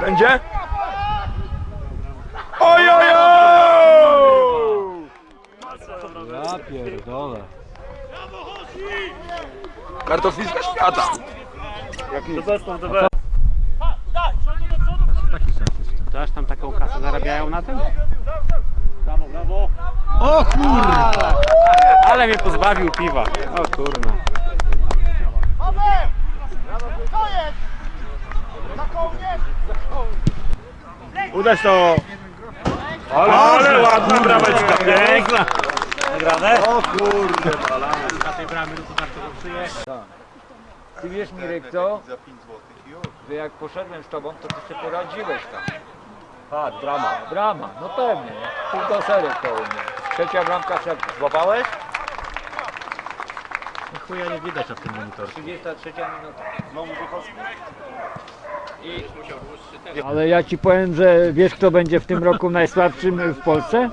Będzie? Ojojo! Ja pierdolę. Kartofliska świata. Jak nie. Taki sens jest. Też tam taką kasę zarabiają na tym? Brawo, brawo. O kurwa! Ale mnie pozbawił piwa. O kurwa. Udać to. Ale, ale ładna brameczka, piękna. Nagrane? O kurde! Ty wiesz Mirek co? Że jak poszedłem z tobą, to ty sobie poradziłeś tam. Tak, drama. Brama, no pewnie. Pół do serek to u mnie. Trzecia bramka szepka. Złapałeś? Chuja nie widać na tym monitorze. 33 minuta. Ale ja ci powiem, że wiesz kto będzie w tym roku najsłabszym w Polsce?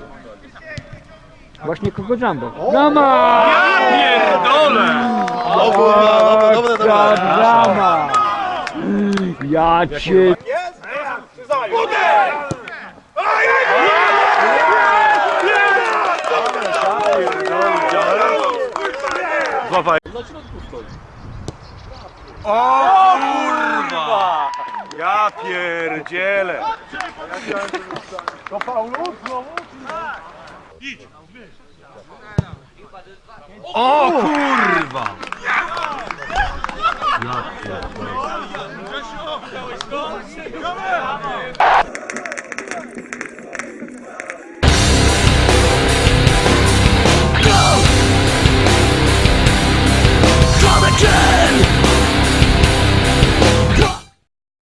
Właśnie kogo Jumbo. Drama! Pierdolę! Dobra, dobra, dobra. Drama! Ja cię... Złapaj. O kurwa! Ja pierdzielę. To Paulu? Idź, O kurwa! Ja pierdolę.